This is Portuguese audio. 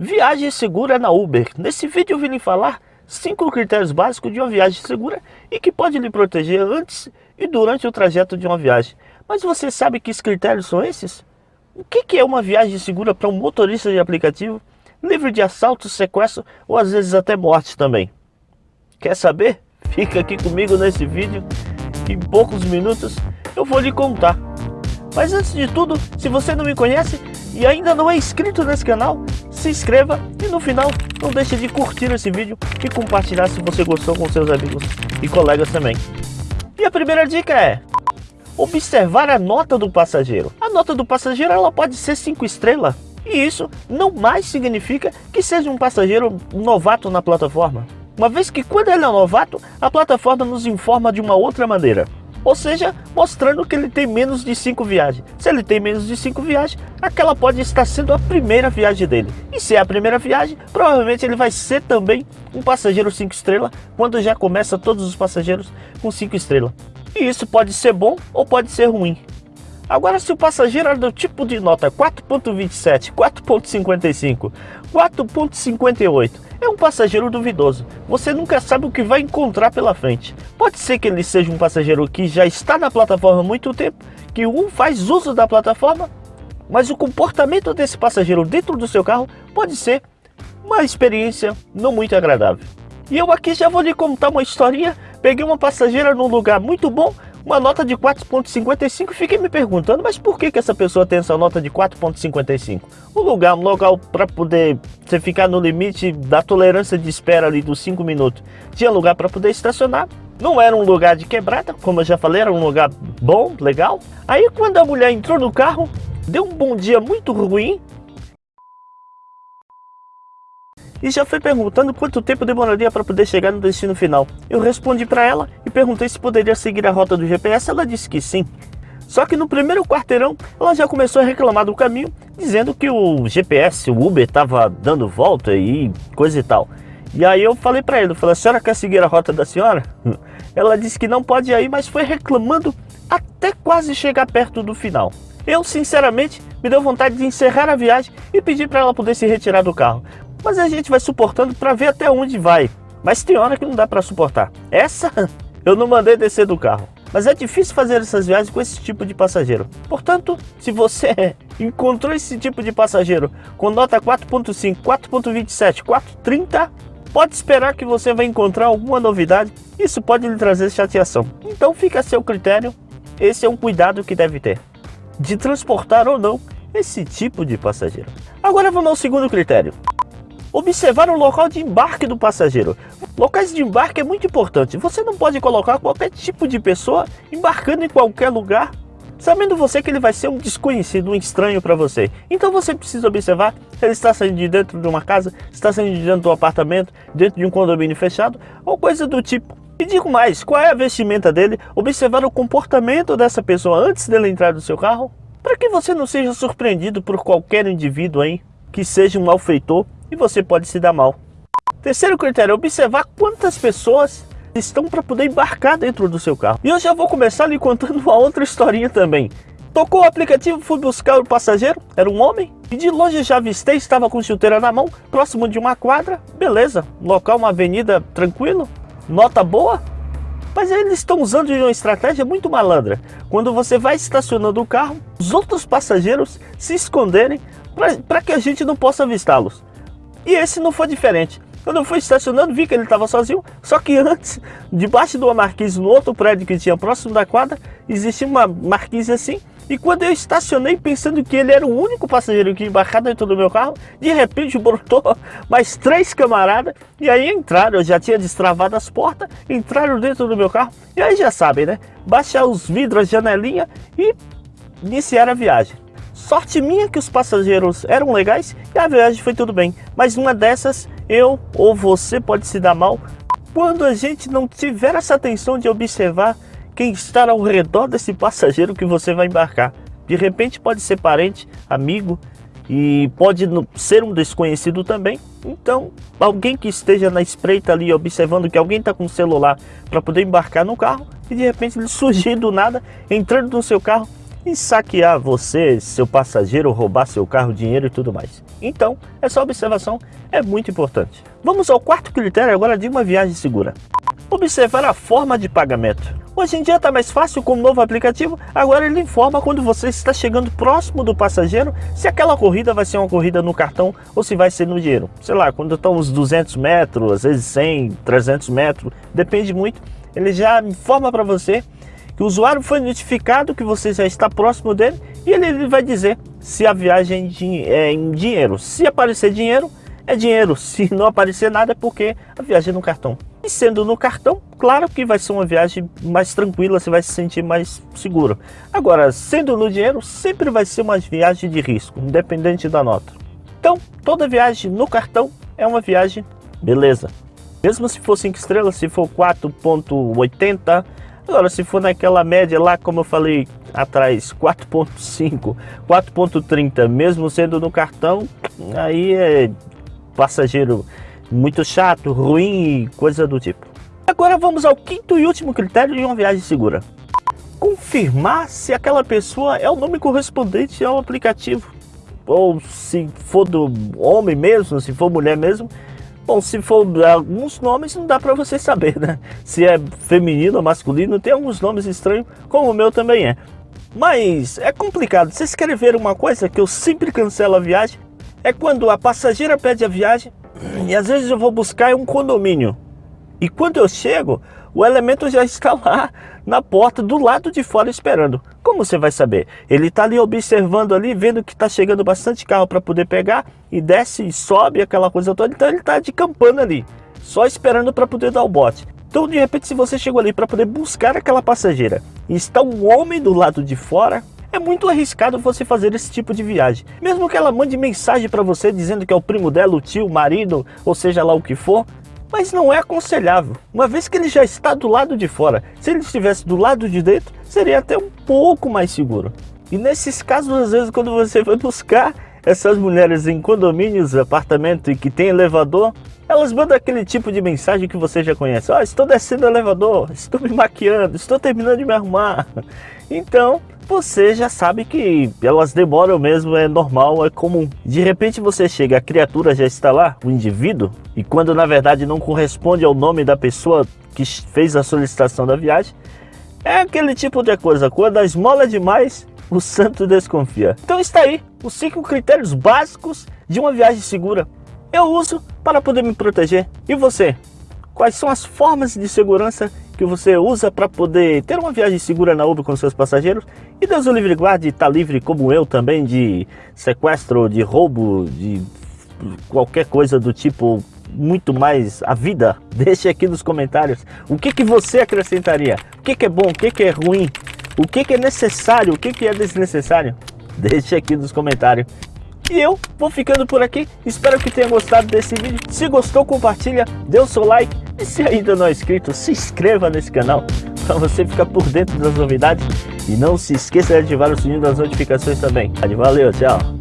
Viagem segura na Uber. Nesse vídeo eu vim lhe falar 5 critérios básicos de uma viagem segura e que pode lhe proteger antes e durante o trajeto de uma viagem. Mas você sabe que critérios são esses? O que é uma viagem segura para um motorista de aplicativo, livre de assalto, sequestro ou às vezes até morte também? Quer saber? Fica aqui comigo nesse vídeo, em poucos minutos eu vou lhe contar. Mas antes de tudo, se você não me conhece e ainda não é inscrito nesse canal, se inscreva e no final não deixe de curtir esse vídeo e compartilhar se você gostou com seus amigos e colegas também. E a primeira dica é observar a nota do passageiro. A nota do passageiro ela pode ser 5 estrelas e isso não mais significa que seja um passageiro novato na plataforma. Uma vez que quando ele é novato, a plataforma nos informa de uma outra maneira. Ou seja, mostrando que ele tem menos de 5 viagens. Se ele tem menos de 5 viagens, aquela pode estar sendo a primeira viagem dele. E se é a primeira viagem, provavelmente ele vai ser também um passageiro 5 estrelas, quando já começa todos os passageiros com 5 estrelas. E isso pode ser bom ou pode ser ruim. Agora, se o passageiro é do tipo de nota 4.27, 4.55, 4.58, é um passageiro duvidoso. Você nunca sabe o que vai encontrar pela frente. Pode ser que ele seja um passageiro que já está na plataforma há muito tempo, que um faz uso da plataforma, mas o comportamento desse passageiro dentro do seu carro pode ser uma experiência não muito agradável. E eu aqui já vou lhe contar uma historinha. Peguei uma passageira num lugar muito bom, uma nota de 4.55, fiquei me perguntando, mas por que, que essa pessoa tem essa nota de 4.55? Um lugar, um local para poder você ficar no limite da tolerância de espera ali dos 5 minutos. Tinha lugar para poder estacionar, não era um lugar de quebrada, como eu já falei, era um lugar bom, legal. Aí quando a mulher entrou no carro, deu um bom dia muito ruim, e já foi perguntando quanto tempo demoraria para poder chegar no destino final. Eu respondi para ela e perguntei se poderia seguir a rota do GPS, ela disse que sim. Só que no primeiro quarteirão, ela já começou a reclamar do caminho, dizendo que o GPS, o Uber, estava dando volta e coisa e tal. E aí eu falei para ele, eu falei, a senhora quer seguir a rota da senhora? Ela disse que não pode ir, mas foi reclamando até quase chegar perto do final. Eu, sinceramente, me deu vontade de encerrar a viagem e pedir para ela poder se retirar do carro. Mas a gente vai suportando para ver até onde vai. Mas tem hora que não dá para suportar. Essa eu não mandei descer do carro. Mas é difícil fazer essas viagens com esse tipo de passageiro. Portanto, se você encontrou esse tipo de passageiro com nota 4.5, 4.27, 4.30, pode esperar que você vai encontrar alguma novidade. Isso pode lhe trazer chateação. Então fica a seu critério. Esse é um cuidado que deve ter. De transportar ou não esse tipo de passageiro. Agora vamos ao segundo critério. Observar o local de embarque do passageiro. Locais de embarque é muito importante. Você não pode colocar qualquer tipo de pessoa embarcando em qualquer lugar, sabendo você que ele vai ser um desconhecido, um estranho para você. Então você precisa observar se ele está saindo de dentro de uma casa, está saindo de dentro de um apartamento, dentro de um condomínio fechado, ou coisa do tipo. E digo mais, qual é a vestimenta dele, observar o comportamento dessa pessoa antes dele entrar no seu carro, para que você não seja surpreendido por qualquer indivíduo aí que seja um malfeitor e você pode se dar mal. Terceiro critério, observar quantas pessoas estão para poder embarcar dentro do seu carro. E eu já vou começar lhe contando uma outra historinha também. Tocou o aplicativo, fui buscar o passageiro, era um homem, e de longe já avistei, estava com chuteira na mão, próximo de uma quadra, beleza, local, uma avenida tranquilo, nota boa, mas eles estão usando uma estratégia muito malandra. Quando você vai estacionando o carro, os outros passageiros se esconderem para que a gente não possa avistá-los. E esse não foi diferente. Quando eu fui estacionando, vi que ele estava sozinho, só que antes, debaixo de uma marquise no outro prédio que tinha próximo da quadra, existia uma marquise assim, e quando eu estacionei pensando que ele era o único passageiro que ia embarcar dentro do meu carro, de repente brotou mais três camaradas, e aí entraram, eu já tinha destravado as portas, entraram dentro do meu carro, e aí já sabem, né? Baixar os vidros, a janelinha e iniciar a viagem. Sorte minha que os passageiros eram legais e a viagem foi tudo bem. Mas uma dessas, eu ou você pode se dar mal quando a gente não tiver essa atenção de observar quem está ao redor desse passageiro que você vai embarcar. De repente pode ser parente, amigo e pode ser um desconhecido também. Então, alguém que esteja na espreita ali observando que alguém está com o celular para poder embarcar no carro e de repente ele surgir do nada, entrando no seu carro e saquear você, seu passageiro, roubar seu carro, dinheiro e tudo mais. Então, essa observação é muito importante. Vamos ao quarto critério agora de uma viagem segura. Observar a forma de pagamento. Hoje em dia está mais fácil com o novo aplicativo, agora ele informa quando você está chegando próximo do passageiro se aquela corrida vai ser uma corrida no cartão ou se vai ser no dinheiro. Sei lá, quando estão uns 200 metros, às vezes 100, 300 metros, depende muito. Ele já informa para você que o usuário foi notificado que você já está próximo dele e ele, vai dizer se a viagem é em dinheiro. Se aparecer dinheiro, é dinheiro. Se não aparecer nada, é porque a viagem é no cartão. E sendo no cartão, claro que vai ser uma viagem mais tranquila, você vai se sentir mais seguro. Agora, sendo no dinheiro, sempre vai ser uma viagem de risco, independente da nota. Então, toda viagem no cartão é uma viagem beleza. Mesmo se for 5 estrelas, se for 4.80, agora se for naquela média lá, como eu falei atrás, 4.5, 4.30, mesmo sendo no cartão, aí é passageiro muito chato, ruim, coisa do tipo. Agora vamos ao quinto e último critério de uma viagem segura. Confirmar se aquela pessoa é o nome correspondente ao aplicativo. Ou se for do homem mesmo, se for mulher mesmo. Bom, se for alguns nomes não dá para você saber, né? Se é feminino ou masculino, tem alguns nomes estranhos, como o meu também é. Mas é complicado. Vocês querem ver uma coisa que eu sempre cancelo a viagem? é quando a passageira pede a viagem e às vezes eu vou buscar um condomínio. E quando eu chego, o elemento já está lá na porta do lado de fora esperando. Como você vai saber? Ele está ali observando ali, vendo que está chegando bastante carro para poder pegar e desce e sobe aquela coisa toda. Então ele está de campana ali, só esperando para poder dar o bote. Então de repente se você chegou ali para poder buscar aquela passageira e está um homem do lado de fora, é muito arriscado você fazer esse tipo de viagem. Mesmo que ela mande mensagem para você dizendo que é o primo dela, o tio, o marido, ou seja lá o que for, mas não é aconselhável, uma vez que ele já está do lado de fora. Se ele estivesse do lado de dentro, seria até um pouco mais seguro. E nesses casos, às vezes, quando você vai buscar essas mulheres em condomínios, apartamento e que tem elevador, elas mandam aquele tipo de mensagem que você já conhece. oh, estou descendo o elevador, estou me maquiando, estou terminando de me arrumar. Então, você já sabe que elas demoram mesmo, é normal, é comum. De repente você chega, a criatura já está lá, o indivíduo, e quando na verdade não corresponde ao nome da pessoa que fez a solicitação da viagem, é aquele tipo de coisa, quando a esmola é demais, o santo desconfia. Então está aí, os cinco critérios básicos de uma viagem segura. Eu uso para poder me proteger. E você? Quais são as formas de segurança que você usa para poder ter uma viagem segura na Uber com seus passageiros. E Deus o livre guarde, está livre como eu também de sequestro, de roubo, de qualquer coisa do tipo muito mais a vida. Deixe aqui nos comentários o que, que você acrescentaria, o que, que é bom, o que, que é ruim, o que, que é necessário, o que, que é desnecessário. Deixe aqui nos comentários. E eu vou ficando por aqui, espero que tenha gostado desse vídeo. Se gostou, compartilha, dê o seu like. E se ainda não é inscrito, se inscreva nesse canal para você ficar por dentro das novidades. E não se esqueça de ativar o sininho das notificações também. Valeu, tchau!